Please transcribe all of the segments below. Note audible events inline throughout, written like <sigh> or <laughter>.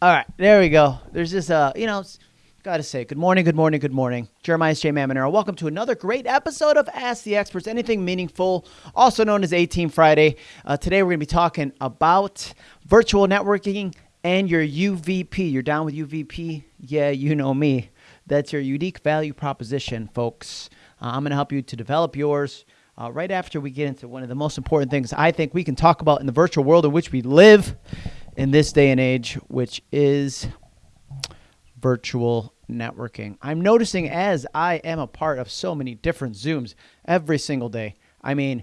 All right, there we go. There's this, uh, you know, gotta say, good morning, good morning, good morning. Jeremiah J. Mamonero. Welcome to another great episode of Ask the Experts, anything meaningful, also known as 18 Friday. Uh, today we're gonna be talking about virtual networking and your UVP. You're down with UVP? Yeah, you know me. That's your unique value proposition, folks. Uh, I'm gonna help you to develop yours. Uh, right after we get into one of the most important things I think we can talk about in the virtual world in which we live in this day and age, which is virtual networking. I'm noticing as I am a part of so many different Zooms every single day. I mean,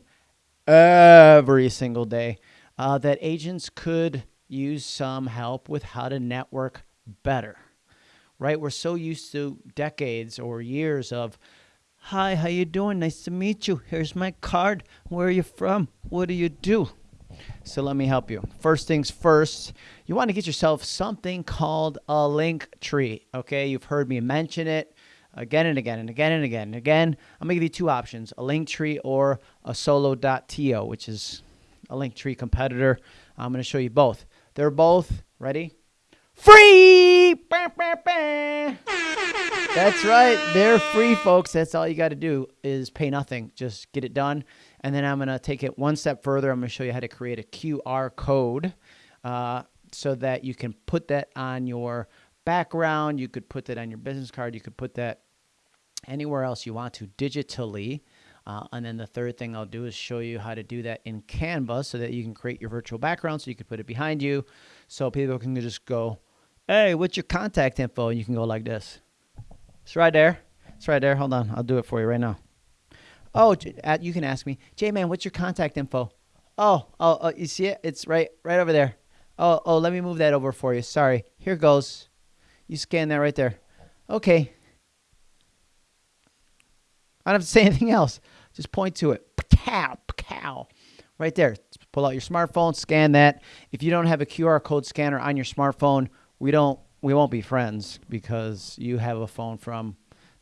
every single day, uh, that agents could use some help with how to network better. Right? We're so used to decades or years of Hi, how you doing? Nice to meet you. Here's my card. Where are you from? What do you do? So let me help you. First things first, you want to get yourself something called a link tree. Okay, you've heard me mention it again and again and again and again and again. I'm gonna give you two options: a link tree or a solo.to, which is a link tree competitor. I'm gonna show you both. They're both ready. Free! Bah, bah, bah. That's right. They're free, folks. That's all you got to do is pay nothing. Just get it done. And then I'm going to take it one step further. I'm going to show you how to create a QR code uh, so that you can put that on your background. You could put that on your business card. You could put that anywhere else you want to digitally. Uh, and then the third thing I'll do is show you how to do that in Canva so that you can create your virtual background so you can put it behind you so people can just go, hey, what's your contact info? And you can go like this. It's right there. It's right there. Hold on. I'll do it for you right now. Oh, you can ask me, J man, what's your contact info? Oh, oh, oh, you see it? It's right, right over there. Oh, oh, let me move that over for you. Sorry. Here goes. You scan that right there. Okay. I don't have to say <laughs> anything else. Just point to it. Cow, cow. Right there. Pull out your smartphone, scan that. If you don't have a QR code scanner on your smartphone, we don't we won't be friends because you have a phone from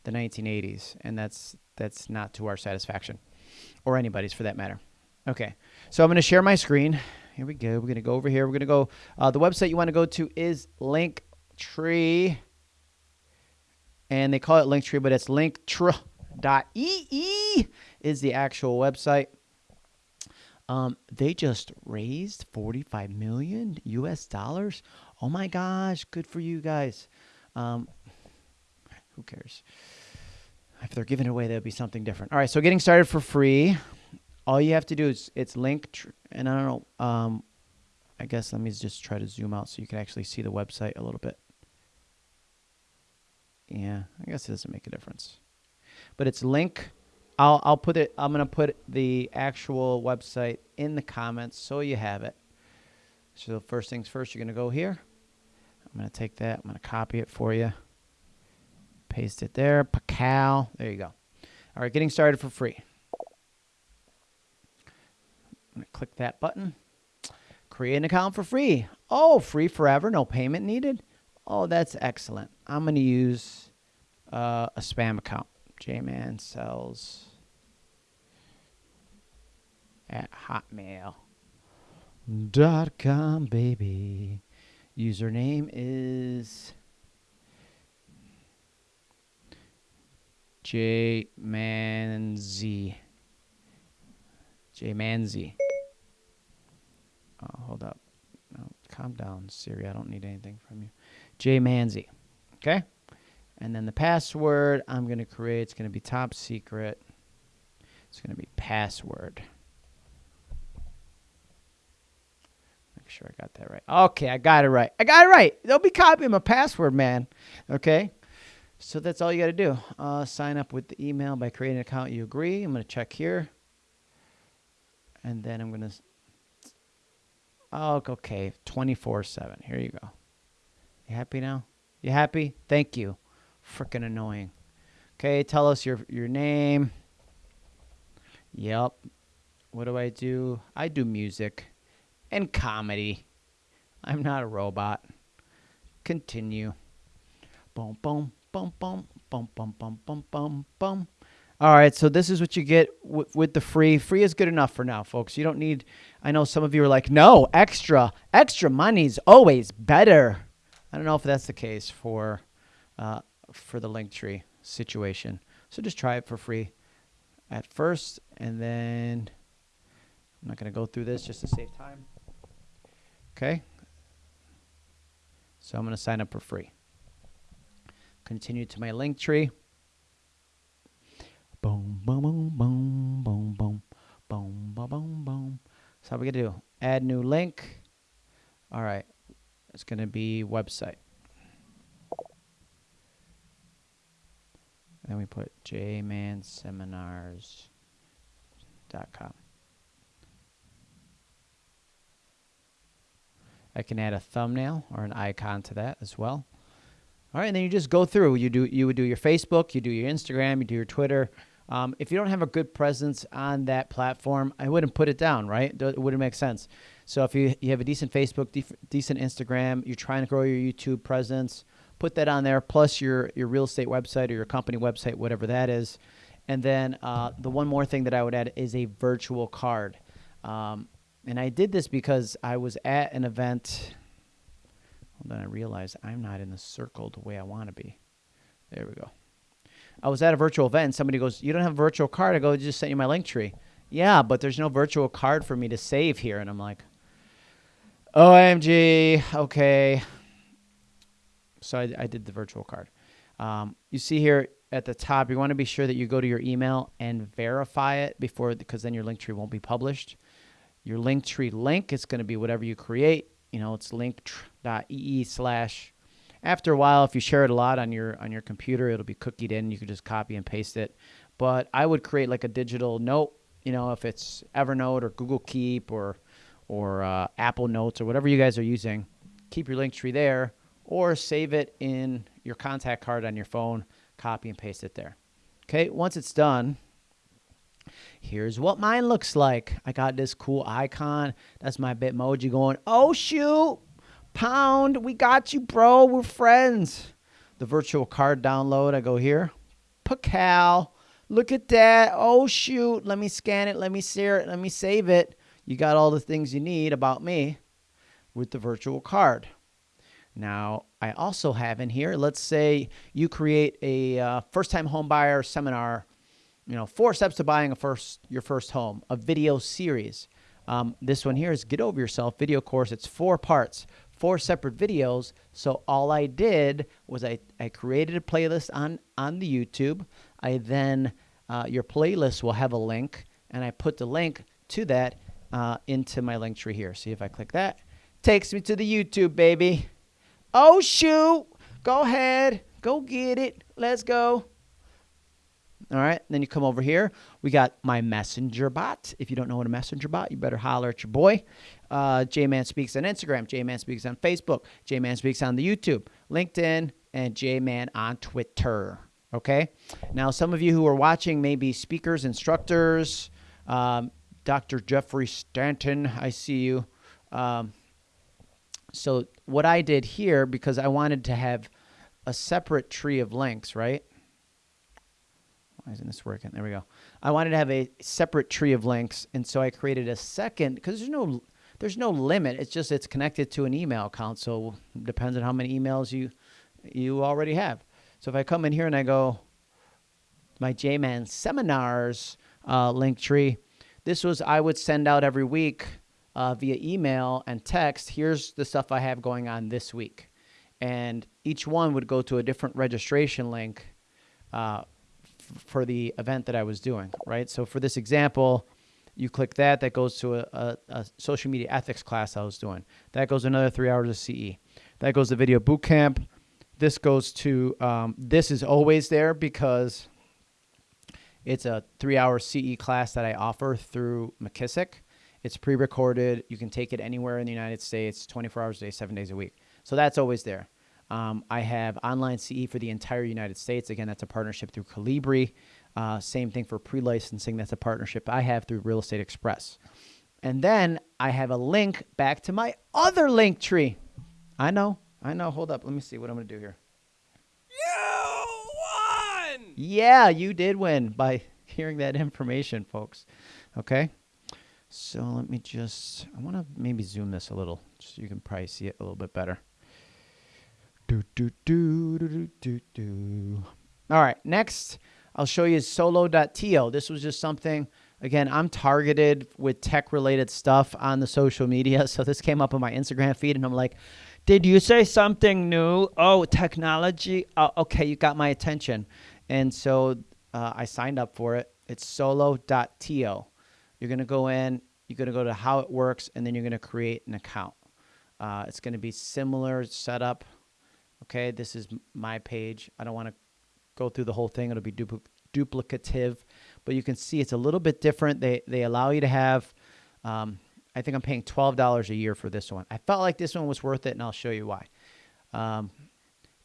the 1980s and that's that's not to our satisfaction or anybody's for that matter. Okay, so I'm going to share my screen. Here we go. We're going to go over here. We're going to go. Uh, the website you want to go to is Linktree, and they call it Linktree, but it's Linktree.ee is the actual website. Um, they just raised 45 million US dollars. Oh my gosh, good for you guys. Um, who cares? If they're giving away, that'd be something different. All right, so getting started for free. All you have to do is it's link, and I don't know. Um, I guess let me just try to zoom out so you can actually see the website a little bit. Yeah, I guess it doesn't make a difference, but it's link. I'll I'll put it. I'm gonna put the actual website in the comments so you have it. So first things first, you're gonna go here. I'm gonna take that. I'm gonna copy it for you. Paste it there. Pacal. There you go. All right, getting started for free. I'm going to click that button. Create an account for free. Oh, free forever, no payment needed. Oh, that's excellent. I'm going to use uh, a spam account. J-Man sells at hotmail.com, baby. Username is J Manzi. J Manzi. Oh, hold up. Calm down, Siri. I don't need anything from you. J Manzi. Okay? And then the password I'm going to create, it's going to be top secret. It's going to be password. Make sure I got that right. Okay, I got it right. I got it right. Don't be copying my password, man. Okay? So that's all you got to do. Uh, sign up with the email by creating an account you agree. I'm going to check here. And then I'm going to... Oh, okay. 24-7. Here you go. You happy now? You happy? Thank you. Freaking annoying. Okay, tell us your, your name. Yep. What do I do? I do music and comedy. I'm not a robot. Continue. Boom, boom, bum bum bum bum bum bum bum bum. All right, so this is what you get with the free. Free is good enough for now, folks. You don't need. I know some of you are like, no, extra, extra money's always better. I don't know if that's the case for uh, for the Linktree situation. So just try it for free at first, and then I'm not going to go through this just to save time. Okay. So I'm going to sign up for free. Continue to my Linktree. Boom, boom, boom, boom, boom, boom, boom, boom, boom, boom. So how we gonna do? Add new link. All right. It's gonna be website. Then we put jmanseminars.com. I can add a thumbnail or an icon to that as well. All right, and then you just go through. You do you would do your Facebook, you do your Instagram, you do your Twitter. Um, if you don't have a good presence on that platform, I wouldn't put it down, right? It wouldn't make sense. So if you you have a decent Facebook, decent Instagram, you're trying to grow your YouTube presence, put that on there. Plus your your real estate website or your company website, whatever that is. And then uh, the one more thing that I would add is a virtual card. Um, and I did this because I was at an event. Well, then I realized I'm not in the circle the way I want to be. There we go. I was at a virtual event and somebody goes, You don't have a virtual card? I go, I just sent you my link tree. Yeah, but there's no virtual card for me to save here. And I'm like, OMG, okay. So I, I did the virtual card. Um, you see here at the top, you want to be sure that you go to your email and verify it before, because then your link tree won't be published. Your link tree link is going to be whatever you create. You know, it's link.ee slash. After a while, if you share it a lot on your on your computer, it'll be cookied in. You can just copy and paste it. But I would create like a digital note. You know, if it's Evernote or Google Keep or or uh, Apple Notes or whatever you guys are using, keep your link tree there or save it in your contact card on your phone. Copy and paste it there. Okay, once it's done, Here's what mine looks like. I got this cool icon. That's my Bitmoji going, oh, shoot, pound, we got you, bro. We're friends. The virtual card download, I go here. Pacal, look at that. Oh, shoot, let me scan it. Let me share it. Let me save it. You got all the things you need about me with the virtual card. Now, I also have in here, let's say you create a uh, first time home buyer seminar you know, four steps to buying a first your first home, a video series. Um, this one here is Get Over Yourself video course. It's four parts, four separate videos. So all I did was I, I created a playlist on, on the YouTube. I then, uh, your playlist will have a link, and I put the link to that uh, into my link tree here. See if I click that. Takes me to the YouTube, baby. Oh, shoot. Go ahead. Go get it. Let's go. All right. Then you come over here. We got my messenger bot. If you don't know what a messenger bot, you better holler at your boy. Uh, J Man Speaks on Instagram. J Man Speaks on Facebook. J Man Speaks on the YouTube, LinkedIn, and J Man on Twitter. Okay. Now, some of you who are watching may be speakers, instructors. Um, Dr. Jeffrey Stanton, I see you. Um, so, what I did here, because I wanted to have a separate tree of links, right? Why isn't this working? There we go. I wanted to have a separate tree of links, and so I created a second because there's no there's no limit. It's just it's connected to an email account, so depends on how many emails you you already have. So if I come in here and I go my JMan seminars uh, link tree, this was I would send out every week uh, via email and text. Here's the stuff I have going on this week, and each one would go to a different registration link. Uh, for the event that I was doing, right? So for this example, you click that, that goes to a, a, a, social media ethics class I was doing. That goes another three hours of CE. That goes to video boot camp. This goes to, um, this is always there because it's a three hour CE class that I offer through McKissock. It's pre recorded. You can take it anywhere in the United States, 24 hours a day, seven days a week. So that's always there. Um, I have online CE for the entire United States. Again, that's a partnership through Colibri. Uh, same thing for pre licensing. That's a partnership I have through Real Estate Express. And then I have a link back to my other link tree. I know. I know. Hold up. Let me see what I'm going to do here. You won! Yeah, you did win by <laughs> hearing that information, folks. Okay. So let me just, I want to maybe zoom this a little so you can probably see it a little bit better. Do, do, do, do, do, do, do. All right, next I'll show you solo.to. This was just something, again, I'm targeted with tech related stuff on the social media. <laughs> So this came up on my Instagram feed, and I'm like, did you say something new? Oh, technology. Oh, okay, you got my attention. And so uh, I signed up for it. It's solo.to. You're going to go in, you're going to go to how it works, and then you're going to create an account. Uh, it's going to be similar setup. Okay, this is my page. I don't want to go through the whole thing. It'll be dupl- duplicative, but you can see it's a little bit different. They they allow you to have. Um, I think I'm paying twelve dollars a year for this one. I felt like this one was worth it, and I'll show you why. Um,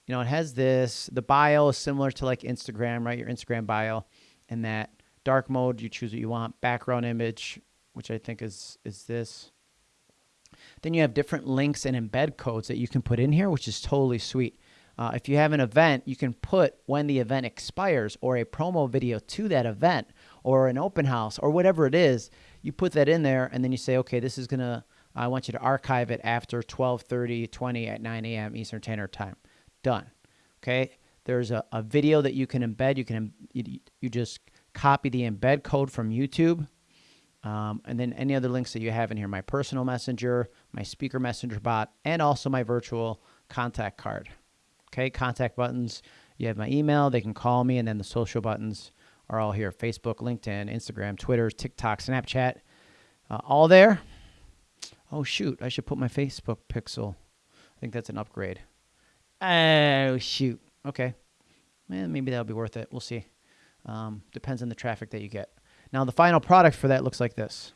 you know, it has this. The bio is similar to like Instagram, right? Your Instagram bio, and that dark mode. You choose what you want. Background image, which I think is is this. Then you have different links and embed codes that you can put in here, which is totally sweet. Uh, if you have an event, you can put when the event expires or a promo video to that event or an open house or whatever it is. You put that in there and then you say, okay, this is going to, I want you to archive it after 1230, 20 at 9 a.m. Eastern Standard Time. Done. Okay. There's a, a video that you can embed. You can, you, you just copy the embed code from YouTube. Um, and then any other links that you have in here, my personal messenger, my speaker messenger bot, and also my virtual contact card. Okay, contact buttons. You have my email. They can call me, and then the social buttons are all here: Facebook, LinkedIn, Instagram, Twitter, TikTok, Snapchat, uh, all there. Oh shoot! I should put my Facebook pixel. I think that's an upgrade. Oh shoot! Okay, man, maybe that'll be worth it. We'll see. Um, depends on the traffic that you get. Now the final product for that looks like this.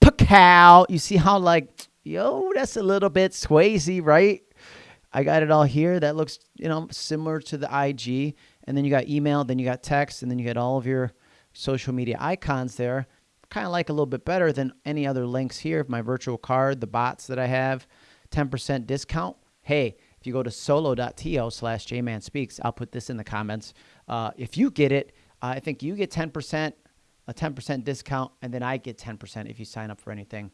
Pacow. You see how like yo, that's a little bit Swayze, right? I got it all here. That looks, you know, similar to the IG. And then you got email, then you got text, and then you get all of your social media icons there. Kind of like a little bit better than any other links here. My virtual card, the bots that I have, 10% discount. Hey, if you go to solo.to slash jmanspeaks, I'll put this in the comments. Uh, if you get it, I think you get 10%, a 10% discount, and then I get 10% if you sign up for anything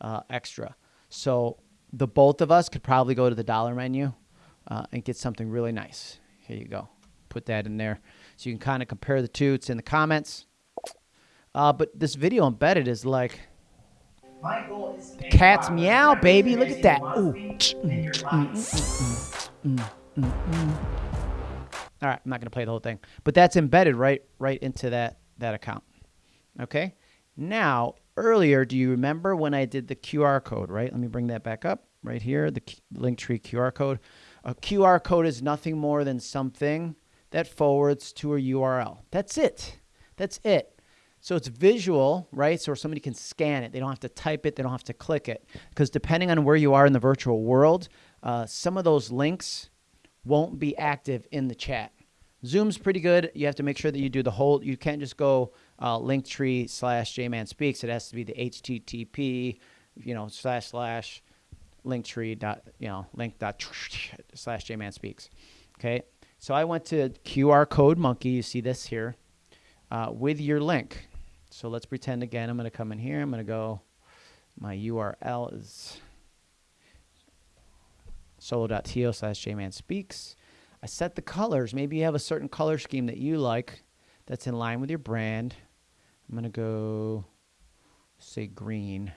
uh, extra. So the both of us could probably go to the dollar menu uh, and get something really nice. Here you go. Put that in there. So you can kind of compare the two. It's in the comments. Uh, but this video embedded is like the cat's meow, baby. Look at that. Ooh. All right, I'm not gonna play the whole thing, but that's embedded right right into that that account. Okay. Now earlier, do you remember when I did the QR code, right? Let me bring that back up right here, the Linktree QR code. A QR code is nothing more than something that forwards to a URL. That's it. That's it. So it's visual, right? So somebody can scan it. They don't have to type it. They don't have to click it. Because depending on where you are in the virtual world, uh, some of those links won't be active in the chat. Zoom's pretty good. You have to make sure that you do the whole. You can't just go uh, Linktree slash JMan Speaks. It has to be the HTTP, you know, slash slash Linktree dot, you know, link dot <laughs> slash JMan Speaks. Okay. So I went to QR code monkey. You see this here uh, with your link. So let's pretend again. I'm going to come in here. I'm going to go. My URL is solo.to slash JMan Speaks. I set the colors. Maybe you have a certain color scheme that you like that's in line with your brand. I'm going to go say green.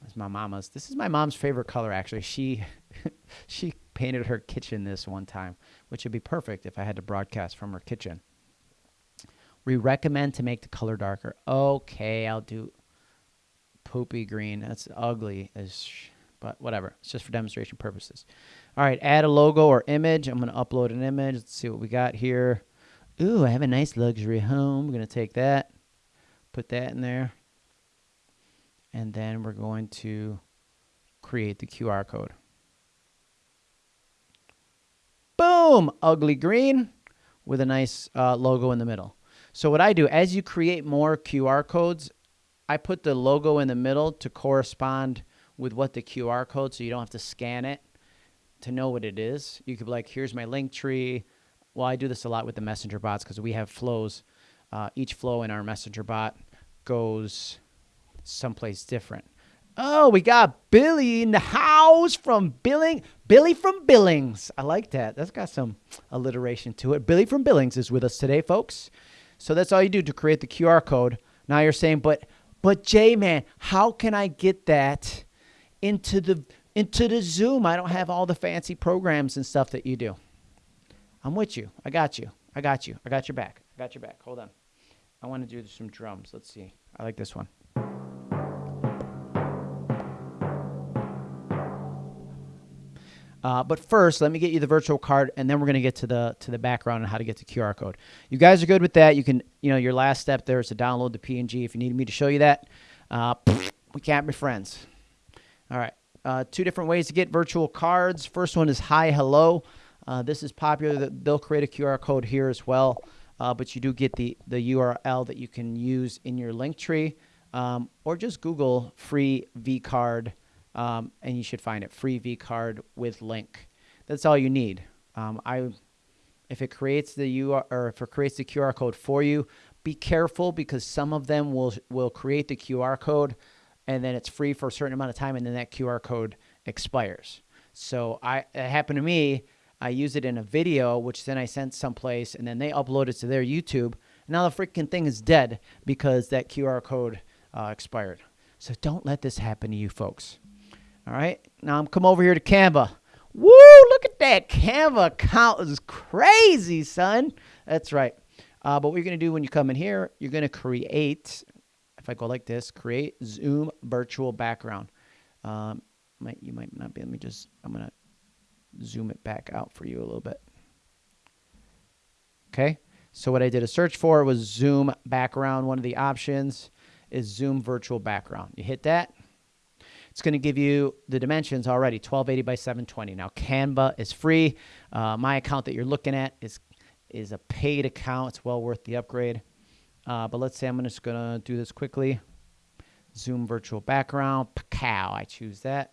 That's my mama's. This is my mom's favorite color actually. She <laughs> she painted her kitchen this one time, which would be perfect if I had to broadcast from her kitchen. We recommend to make the color darker. Okay, I'll do poopy green. That's ugly as but whatever. It's just for demonstration purposes. All right, add a logo or image. I'm going to upload an image. Let's see what we got here. Ooh, I have a nice luxury home. We're going to take that, put that in there, and then we're going to create the QR code. Boom! Ugly green with a nice uh, logo in the middle. So what I do, as you create more QR codes, I put the logo in the middle to correspond with what the QR code so you don't have to scan it to know what it is. You could be like, here's my link tree. Well, I do this a lot with the messenger bots because we have flows. Uh, each flow in our messenger bot goes someplace different. Oh, we got Billy in the house from Billing. Billy from Billings. I like that. That's got some alliteration to it. Billy from Billings is with us today, folks. So that's all you do to create the QR code. Now you're saying, but but J man, how can I get that into the into the Zoom? I don't have all the fancy programs and stuff that you do. I'm with you. I got you. I got you. I got your back. I got your back. Hold on. I want to do some drums. Let's see. I like this one. Uh, but first, let me get you the virtual card, and then we're going to get to the to the background and how to get the QR code. You guys are good with that. You can, you know, your last step there is to download the PNG. If you need me to show you that, uh, we can't be friends. All right. Uh, two different ways to get virtual cards. First one is HiHello. Uh, this is popular. They'll create a QR code here as well, uh, but you do get the the URL that you can use in your link tree, um, or just Google free V card um, and you should find it free V card with link. That's all you need. Um, I, if it creates the UR or if it creates the QR code for you, be careful because some of them will will create the QR code, and then it's free for a certain amount of time, and then that QR code expires. So I it happened to me. I used it in a video, which then I sent someplace, and then they uploaded it to their YouTube. Now the freaking thing is dead because that QR code uh, expired. So don't let this happen to you folks. All right. Now I'm come over here to Canva. Woo! Look at that Canva account is crazy, son. That's right. Uh, but what you're gonna do when you come in here, you're gonna create. If I go like this, create Zoom virtual background. Um, might you might not be. Let me just. I'm gonna zoom it back out for you a little bit. Okay. So what I did a search for was Zoom background. One of the options is Zoom virtual background. You hit that it's going to give you the dimensions already 1280 by 720. Now, Canva is free. Uh, my account that you're looking at is is a paid account. It's well worth the upgrade. Uh, but let's say I'm just going to do this quickly. Zoom virtual background. Pacow. I choose that.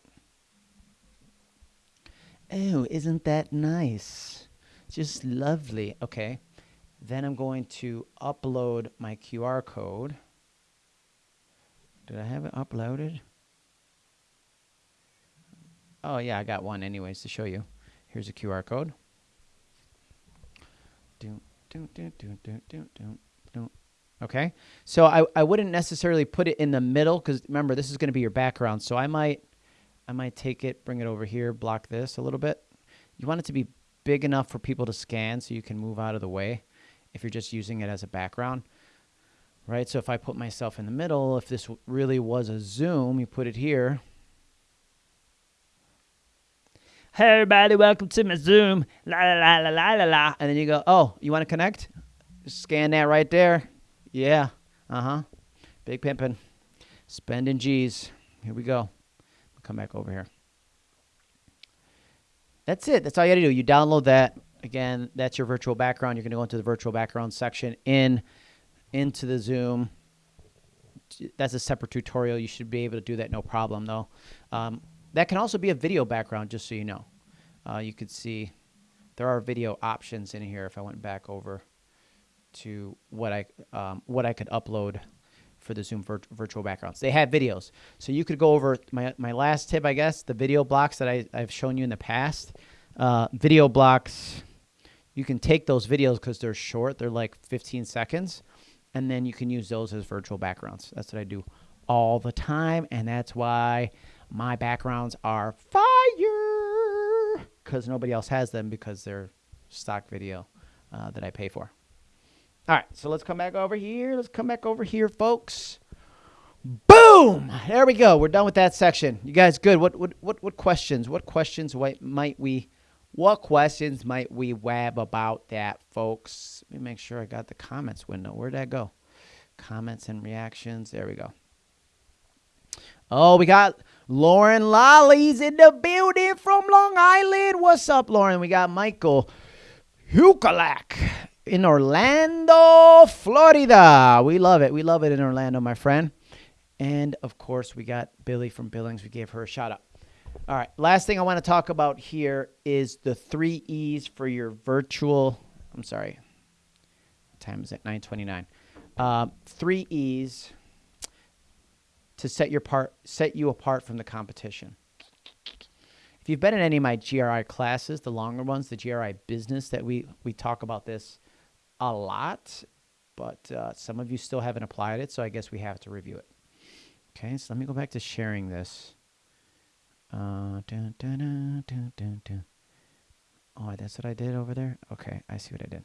Oh, isn't that nice? Just lovely. Okay. Then I'm going to upload my QR code. Did I have it uploaded? Oh, yeah, I got one anyways to show you. Here's a QR code. Okay, so I, I wouldn't necessarily put it in the middle because remember this is going to be your background. So I might I might take it, bring it over here, block this a little bit. You want it to be big enough for people to scan so you can move out of the way if you're just using it as a background. Right, so if I put myself in the middle, if this really was a zoom, you put it here, Hey everybody, welcome to my Zoom. La la la la la la la. And then you go, oh, you want to connect? Scan that right there. Yeah. Uh huh. Big pimping. Spending G's. Here we go. come back over here. That's it. That's all you got to do. You download that. Again, that's your virtual background. You're going to go into the virtual background section in into the Zoom. That's a separate tutorial. You should be able to do that no problem, though. Um, that can also be a video background, just so you know. Uh, you could see there are video options in here if I went back over to what I um, what I could upload for the Zoom vir virtual backgrounds. They have videos. So you could go over my, my last tip, I guess, the video blocks that I, I've shown you in the past. Uh, video blocks, you can take those videos because they're short. They're like 15 seconds. And then you can use those as virtual backgrounds. That's what I do all the time. And that's why my backgrounds are fire because nobody else has them because they're stock video uh, that I pay for. All right, so let's come back over here. Let's come back over here, folks. Boom! There we go. We're done with that section. You guys good? What what what what questions? What questions might we what questions might we wab about that, folks? Let me make sure I got the comments window. Where'd that go? Comments and reactions. There we go. Oh, we got Lauren Lolly's in the building from Long Island. What's up, Lauren? We got Michael Hukalak in Orlando, Florida. We love it. We love it in Orlando, my friend. And of course, we got Billy from Billings. We gave her a shout out. All right. Last thing I want to talk about here is the three E's for your virtual. I'm sorry. What time is it? 929. Uh, three E's to set your part set you apart from the competition. If you've been in any of my GRI classes, the longer ones, the GRI business that we we talk about this a lot, but uh, some of you still haven't applied it, so I guess we have to review it. Okay, so let me go back to sharing this. Uh, dun, dun, dun, oh, that's what I did over there? Okay, I see what I did.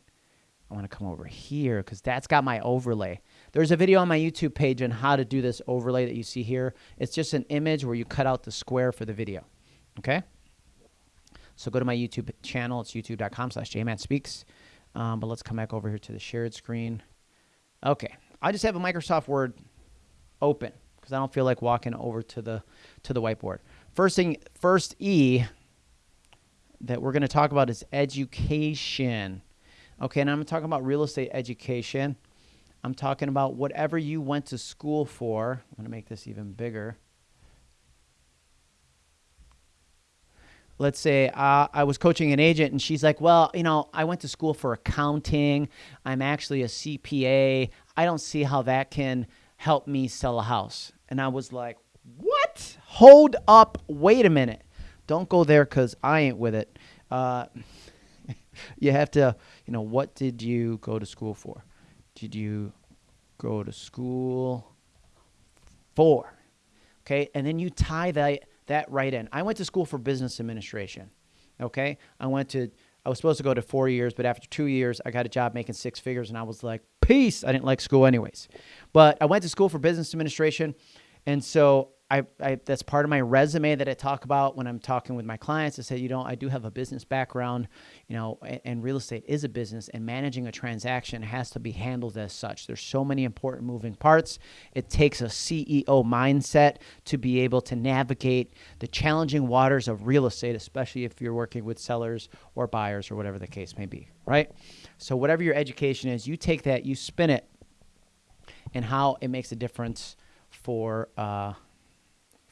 I want to come over here because that's got my overlay. There's a video on my YouTube page on how to do this overlay that you see here. It's just an image where you cut out the square for the video. Okay? So go to my YouTube channel. It's youtube.com slash jmanspeaks. Um, but let's come back over here to the shared screen. Okay. I just have a Microsoft Word open because I don't feel like walking over to the to the whiteboard. First thing, first E that we're going to talk about is education. Okay, and I'm talking about real estate education. I'm talking about whatever you went to school for. I'm going to make this even bigger. Let's say uh, I was coaching an agent and she's like, well, you know, I went to school for accounting. I'm actually a CPA. I don't see how that can help me sell a house. And I was like, what? Hold up. Wait a minute. Don't go there because I ain't with it. Uh, <laughs> you have to, you know, what did you go to school for? Did you go to school for? Okay. And then you tie that that right in. I went to school for business administration. Okay. I went to, I was supposed to go to four years, but after two years, I got a job making six figures and I was like, peace. I didn't like school anyways. But I went to school for business administration. And so I, I, that's part of my resume that I talk about when I'm talking with my clients. I say, you know, I do have a business background, you know, and, and, real estate is a business, and managing a transaction has to be handled as such. There's so many important moving parts. It takes a CEO mindset to be able to navigate the challenging waters of real estate, especially if you're working with sellers or buyers or whatever the case may be, right? So whatever your education is, you take that, you spin it, and how it makes a difference for. Uh,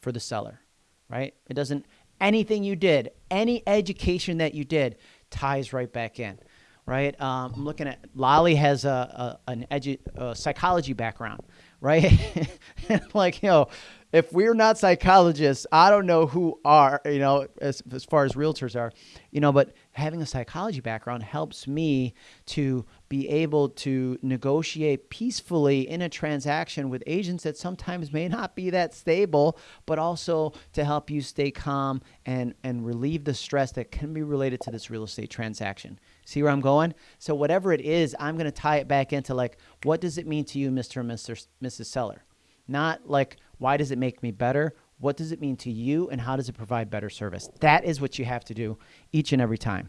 for the seller, right? It doesn't, anything you did, any education that you did ties right back in, right? Um, I'm looking at, Lolly has a, a an edu, a psychology background, right? <laughs> like, you know, if we're not psychologists, I don't know who are, you know, as, as far as realtors are, you know, but having a psychology background helps me to be able to negotiate peacefully in a transaction with agents that sometimes may not be that stable, but also to help you stay calm and, and relieve the stress that can be related to this real estate transaction. See where I'm going? So whatever it is, I'm going to tie it back into like, what does it mean to you, Mr. and Mr. Mrs. Seller? Not like, why does it make me better? What does it mean to you? And how does it provide better service? That is what you have to do each and every time.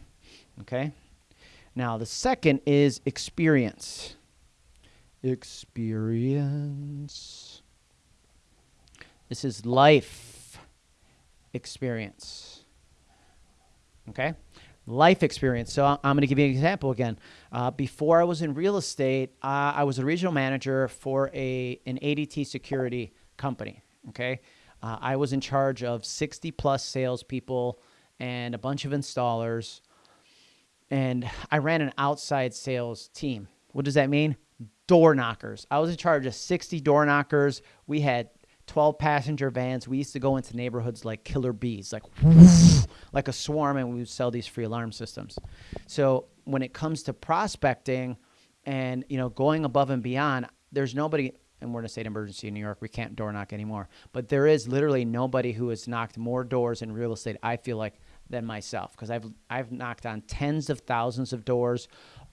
Okay? Now, the second is experience. Experience. This is life experience. Okay? life experience. So I'm going to give you an example again. Uh, before I was in real estate, uh, I was a regional manager for a an ADT security company. Okay, uh, I was in charge of 60 plus salespeople and a bunch of installers, and I ran an outside sales team. What does that mean? Door knockers. I was in charge of 60 door knockers. We had 12 passenger vans. We used to go into neighborhoods like killer bees, like like a swarm, and we would sell these free alarm systems. So when it comes to prospecting and you know going above and beyond, there's nobody. And we're in a state emergency in New York. We can't door knock anymore. But there is literally nobody who has knocked more doors in real estate. I feel like than myself because I've I've knocked on tens of thousands of doors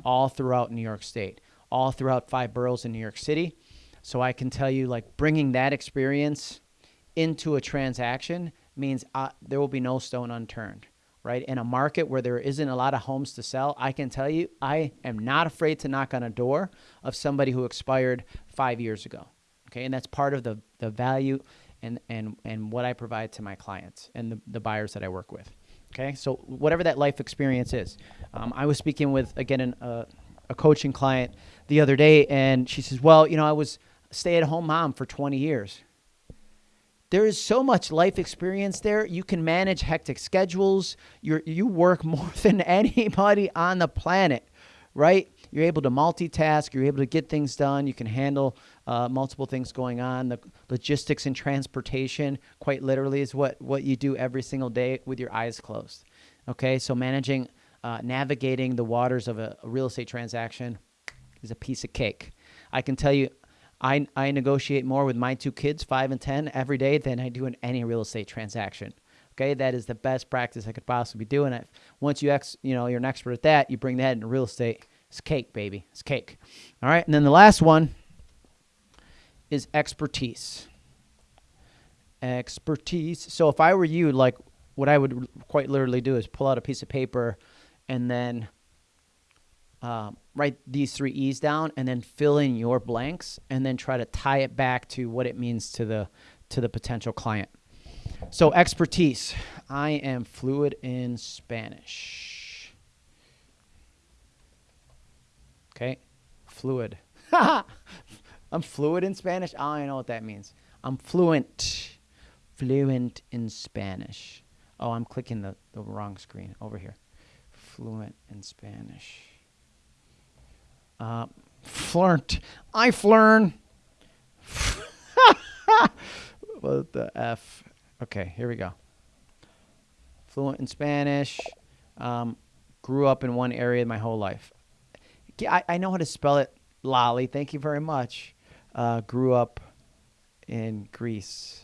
all throughout New York State, all throughout five boroughs in New York City so I can tell you, like, bringing that experience into a transaction means uh, there will be no stone unturned, right? In a market where there isn't a lot of homes to sell, I can tell you, I am not afraid to knock on a door of somebody who expired five years ago. Okay, and that's part of the the value and and and what I provide to my clients and the, the buyers that I work with. Okay, so whatever that life experience is, um, I was speaking with again an, uh, a coaching client the other day, and she says, "Well, you know, I was." stay at home mom for 20 years. There is so much life experience there. You can manage hectic schedules. You you work <laughs> more than anybody on the planet, right? You're able to multitask. You're able to get things done. You can handle uh, multiple things going on. The logistics and transportation, quite literally, is what what you do every single day with your eyes closed. Okay, so managing, uh, navigating the waters of a, a real estate transaction is a piece of cake. I can tell you, I, I negotiate more with my two kids, five and 10, every day than I do in any real estate transaction. Okay, that is the best practice I could possibly do. And once you ex, you know, you're an expert at that, you bring that into real estate. It's cake, baby. It's cake. All right, and then the last one is expertise. Expertise. So if I were you, like what I would quite literally do is pull out a piece of paper and then uh, write these three E's down and then fill in your blanks and then try to tie it back to what it means to the to the potential client. So expertise. I am fluid in Spanish. Okay. Fluid. <laughs> I'm fluid in Spanish. I don't know what that means. I'm fluent. Fluent in Spanish. Oh, I'm clicking the, the wrong screen over here. Fluent in Spanish. Uh, flirt. I flirn. <laughs> what the F? Okay, here we go. Fluent in Spanish. Um, grew up in one area my whole life. I, I know how to spell it. Lolly, thank you very much. Uh, grew up in Greece,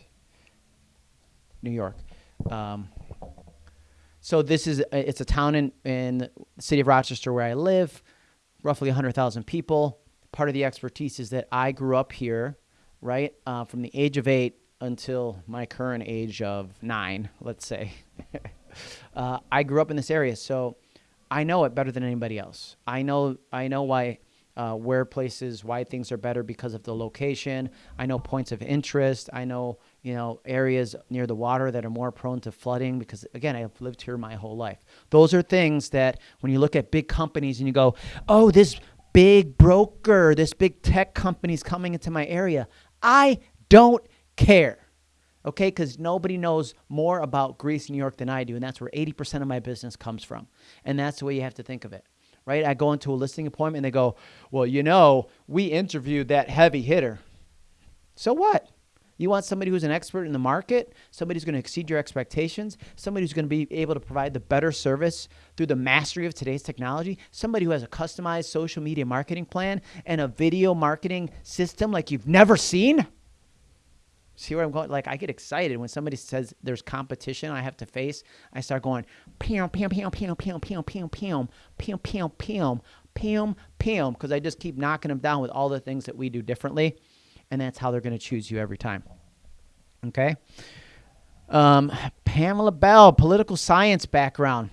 New York. Um, so this is it's a town in in the city of Rochester where I live roughly 100,000 people. Part of the expertise is that I grew up here, right, uh, from the age of eight until my current age of nine, let's say. <laughs> uh, I grew up in this area, so I know it better than anybody else. I know I know why uh, where places why things are better because of the location. I know points of interest. I know you know areas near the water that are more prone to flooding because again I've lived here my whole life. Those are things that when you look at big companies and you go, oh this big broker, this big tech company is coming into my area. I don't care. Okay, because nobody knows more about Greece, New York than I do, and that's where 80% of my business comes from. And that's the way you have to think of it right? I go into a listing appointment and they go, Well, you know, we interviewed that heavy hitter. So what? You want somebody who's an expert in the market, somebody who's going to exceed your expectations, somebody who's going to be able to provide the better service through the mastery of today's technology, somebody who has a customized social media marketing plan and a video marketing system like you've never seen. See where I'm going? Like I get excited when somebody says there's competition I have to face. I start going pam pam pam pam pam pam pam pam pam pam pam pam pam because I just keep knocking them down with all the things that we do differently, and that's how they're going to choose you every time. Okay. Um, Pamela Bell, political science background.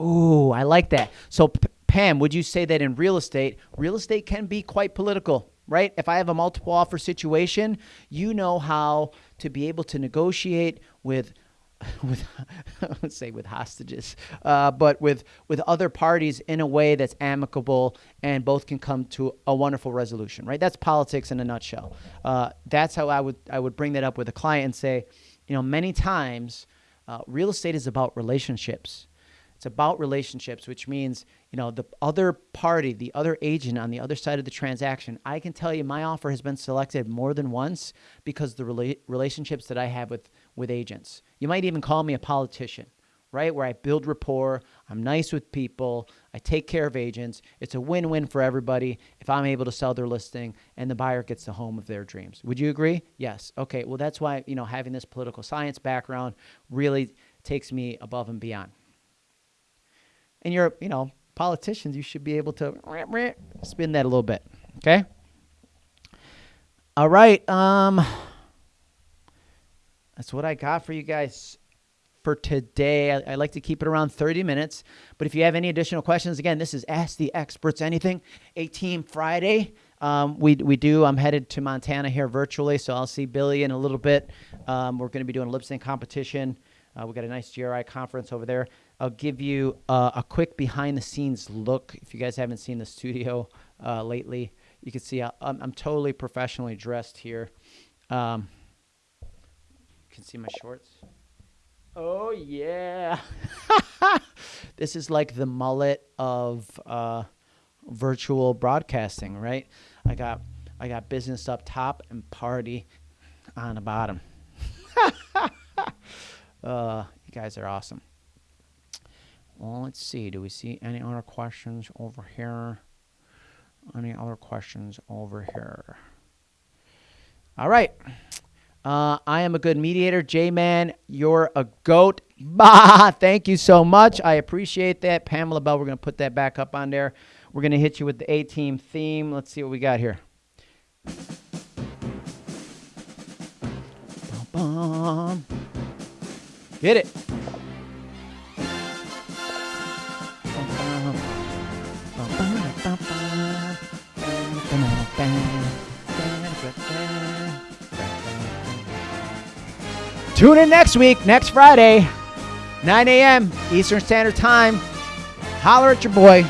Ooh, I like that. So, Pam, would you say that in real estate, real estate can be quite political? Right? If I have a multiple offer situation, you know how to be able to negotiate with <laughs> with <laughs> let's say with hostages, uh, but with with other parties in a way that's amicable and both can come to a wonderful resolution, right? That's politics in a nutshell. Uh, that's how I would I would bring that up with a client and say, you know, many times uh, real estate is about relationships. It's about relationships, which means, you know, the other party, the other agent on the other side of the transaction, I can tell you my offer has been selected more than once because the rela- relationships that I have with with agents. You might even call me a politician, right? Where I build rapport, I'm nice with people, I take care of agents. It's a win-win for everybody if I'm able to sell their listing and the buyer gets the home of their dreams. Would you agree? Yes. Okay. Well, that's why, you know, having this political science background really takes me above and beyond and you're, you know, politicians, you should be able to spin that a little bit. Okay? All right. Um That's what I got for you guys for today. I, I, like to keep it around 30 minutes. But if you have any additional questions, again, this is Ask the Experts Anything, a team Friday. Um, we, we do. I'm headed to Montana here virtually, so I'll see Billy in a little bit. Um, we're going to be doing a lip sync competition. Uh, we got a nice GRI conference over there. I'll give you uh, a quick behind the scenes look. If you guys haven't seen the studio uh, lately, you can see I'm, I'm, totally professionally dressed here. Um, you can see my shorts. Oh, yeah. <laughs> this is like the mullet of uh, virtual broadcasting, right? I got I got business up top and party on the bottom. <laughs> uh, you guys are awesome. Well, let's see. Do we see any other questions over here? Any other questions over here? All right. Uh, I am a good mediator. J Man, you're a goat. <laughs> Bah! Thank you so much. I appreciate that. Pamela Bell, we're going to put that back up on there. We're going to hit you with the A team theme. Let's see what we got here. Get it. Tune in next week, next Friday, 9 a.m. Eastern Standard Time. Holler at your boy.